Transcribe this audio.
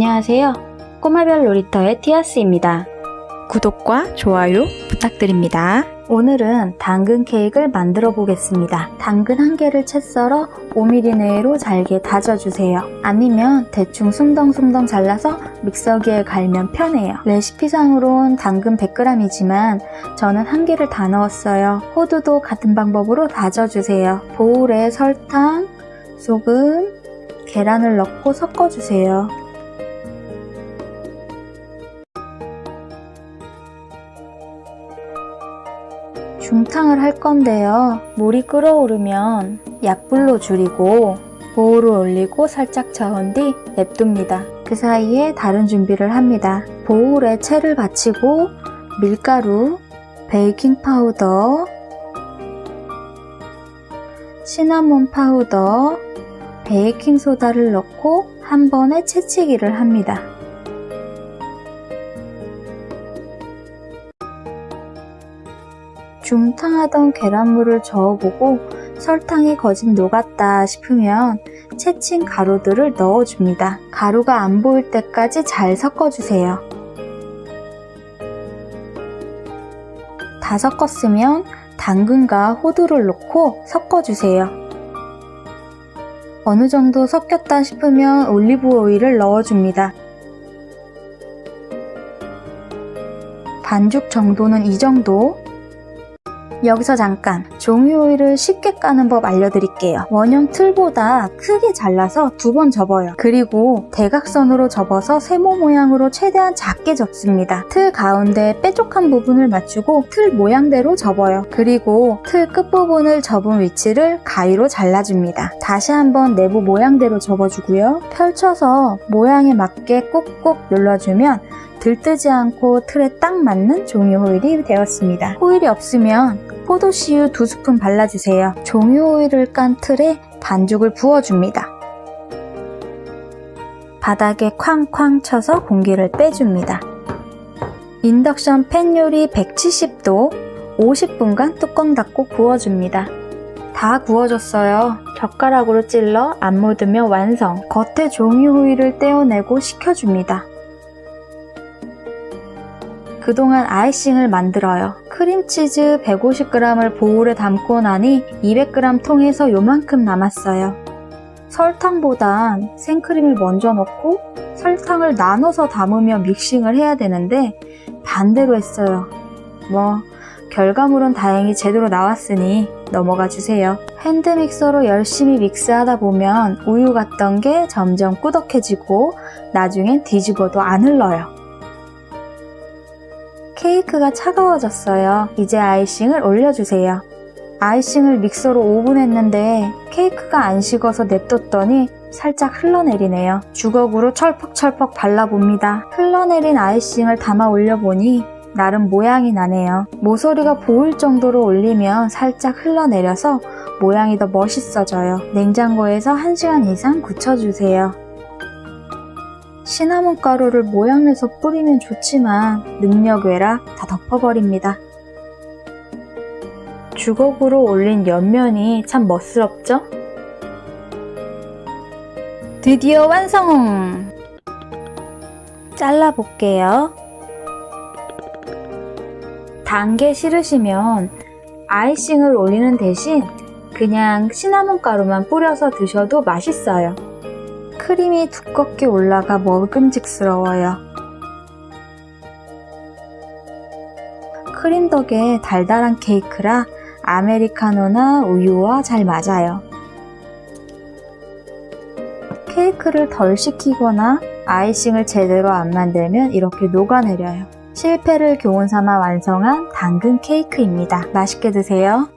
안녕하세요. 꼬마별 놀이터의 티아스입니다. 구독과 좋아요 부탁드립니다. 오늘은 당근 케이크를 만들어 보겠습니다. 당근 한 개를 채 썰어 5mm 내로 잘게 다져주세요. 아니면 대충 숭덩숭덩 잘라서 믹서기에 갈면 편해요. 레시피상으론 당근 100g이지만 저는 한 개를 다 넣었어요. 호두도 같은 방법으로 다져주세요. 보울에 설탕, 소금, 계란을 넣고 섞어주세요. 중탕을 할 건데요. 물이 끓어오르면 약불로 줄이고 보울을 올리고 살짝 저은 뒤 냅둡니다. 그 사이에 다른 준비를 합니다. 보울에 체를 받치고 밀가루, 베이킹 파우더, 시나몬 파우더, 베이킹 소다를 넣고 한 번에 체치기를 합니다. 중탕하던 계란물을 저어보고 설탕이 거진 녹았다 싶으면 체친 가루들을 넣어줍니다. 가루가 안 보일 때까지 잘 섞어주세요. 다 섞었으면 당근과 호두를 넣고 섞어주세요. 어느 정도 섞였다 싶으면 올리브 오일을 넣어줍니다. 반죽 정도는 이 정도 여기서 잠깐 종이 오일을 쉽게 까는 법 알려드릴게요. 원형 틀보다 크게 잘라서 두 번 접어요. 그리고 대각선으로 접어서 세모 모양으로 최대한 작게 접습니다. 틀 가운데 뾰족한 부분을 맞추고 틀 모양대로 접어요. 그리고 틀 끝부분을 접은 위치를 가위로 잘라줍니다. 다시 한번 내부 모양대로 접어주고요. 펼쳐서 모양에 맞게 꾹꾹 눌러주면 들뜨지 않고 틀에 딱 맞는 종이 호일이 되었습니다. 호일이 없으면 포도씨유 2스푼 발라주세요. 종이 호일을 깐 틀에 반죽을 부어줍니다. 바닥에 쾅쾅 쳐서 공기를 빼줍니다. 인덕션 팬 요리 170도 50분간 뚜껑 닫고 구워줍니다. 다 구워졌어요. 젓가락으로 찔러 안 묻으면 완성. 겉에 종이 호일을 떼어내고 식혀줍니다. 그동안 아이싱을 만들어요. 크림치즈 150g을 보울에 담고 나니 200g 통에서 요만큼 남았어요. 설탕보단 생크림을 먼저 넣고 설탕을 나눠서 담으며 믹싱을 해야 되는데 반대로 했어요. 뭐 결과물은 다행히 제대로 나왔으니 넘어가 주세요. 핸드믹서로 열심히 믹스하다 보면 우유 같던 게 점점 꾸덕해지고 나중엔 뒤집어도 안 흘러요. 케이크가 차가워졌어요. 이제 아이싱을 올려주세요. 아이싱을 믹서로 5분 했는데 케이크가 안 식어서 냅뒀더니 살짝 흘러내리네요. 주걱으로 철퍽철퍽 발라봅니다. 흘러내린 아이싱을 담아 올려보니 나름 모양이 나네요. 모서리가 보일 정도로 올리면 살짝 흘러내려서 모양이 더 멋있어져요. 냉장고에서 1시간 이상 굳혀주세요. 시나몬 가루를 모양내서 뿌리면 좋지만 능력 외라 다 덮어버립니다. 주걱으로 올린 옆면이 참 멋스럽죠? 드디어 완성! 잘라볼게요. 단게 싫으시면 아이싱을 올리는 대신 그냥 시나몬 가루만 뿌려서 드셔도 맛있어요. 크림이 두껍게 올라가 먹음직스러워요. 크림 덕에 달달한 케이크라 아메리카노나 우유와 잘 맞아요. 케이크를 덜 식히거나 아이싱을 제대로 안 만들면 이렇게 녹아내려요. 실패를 교훈 삼아 완성한 당근 케이크입니다. 맛있게 드세요.